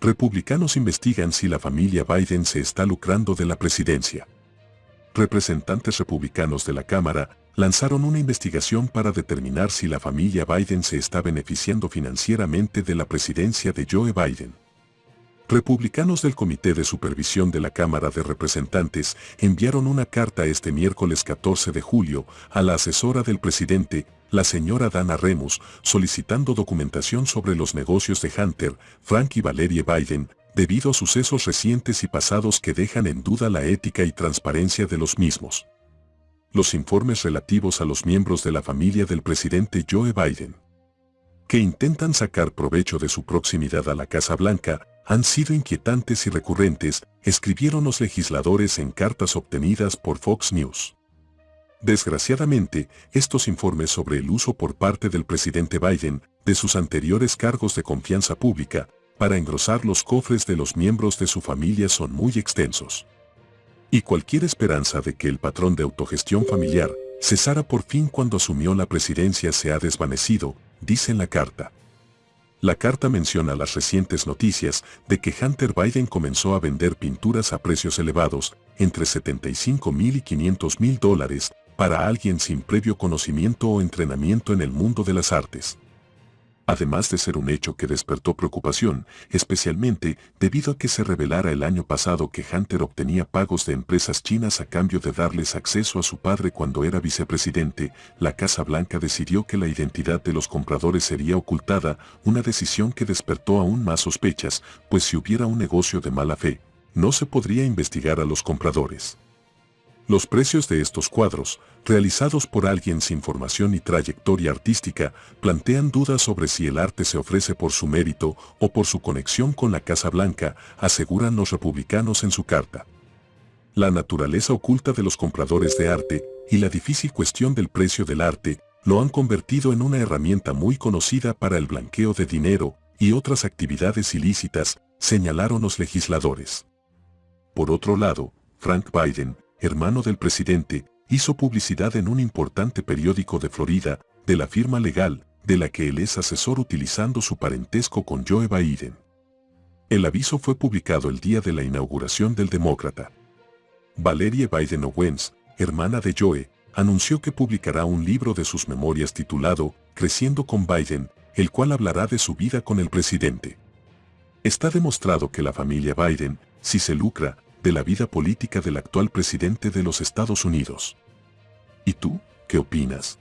Republicanos investigan si la familia Biden se está lucrando de la presidencia. Representantes republicanos de la Cámara lanzaron una investigación para determinar si la familia Biden se está beneficiando financieramente de la presidencia de Joe Biden. Republicanos del Comité de Supervisión de la Cámara de Representantes enviaron una carta este miércoles 14 de julio a la asesora del presidente, la señora Dana Remus, solicitando documentación sobre los negocios de Hunter, Frank y Valerie Biden, debido a sucesos recientes y pasados que dejan en duda la ética y transparencia de los mismos. Los informes relativos a los miembros de la familia del presidente Joe Biden, que intentan sacar provecho de su proximidad a la Casa Blanca, han sido inquietantes y recurrentes, escribieron los legisladores en cartas obtenidas por Fox News. Desgraciadamente, estos informes sobre el uso por parte del presidente Biden de sus anteriores cargos de confianza pública para engrosar los cofres de los miembros de su familia son muy extensos. Y cualquier esperanza de que el patrón de autogestión familiar cesara por fin cuando asumió la presidencia se ha desvanecido, dice en la carta. La carta menciona las recientes noticias de que Hunter Biden comenzó a vender pinturas a precios elevados, entre 75 mil y 500 mil dólares, para alguien sin previo conocimiento o entrenamiento en el mundo de las artes. Además de ser un hecho que despertó preocupación, especialmente debido a que se revelara el año pasado que Hunter obtenía pagos de empresas chinas a cambio de darles acceso a su padre cuando era vicepresidente, la Casa Blanca decidió que la identidad de los compradores sería ocultada, una decisión que despertó aún más sospechas, pues si hubiera un negocio de mala fe, no se podría investigar a los compradores. Los precios de estos cuadros, realizados por alguien sin formación y trayectoria artística, plantean dudas sobre si el arte se ofrece por su mérito o por su conexión con la Casa Blanca, aseguran los republicanos en su carta. La naturaleza oculta de los compradores de arte y la difícil cuestión del precio del arte lo han convertido en una herramienta muy conocida para el blanqueo de dinero y otras actividades ilícitas, señalaron los legisladores. Por otro lado, Frank Biden, hermano del presidente, hizo publicidad en un importante periódico de Florida, de la firma legal, de la que él es asesor utilizando su parentesco con Joe Biden. El aviso fue publicado el día de la inauguración del demócrata. Valerie Biden Owens, hermana de Joe, anunció que publicará un libro de sus memorias titulado Creciendo con Biden, el cual hablará de su vida con el presidente. Está demostrado que la familia Biden, si se lucra, de la vida política del actual presidente de los Estados Unidos. ¿Y tú, qué opinas?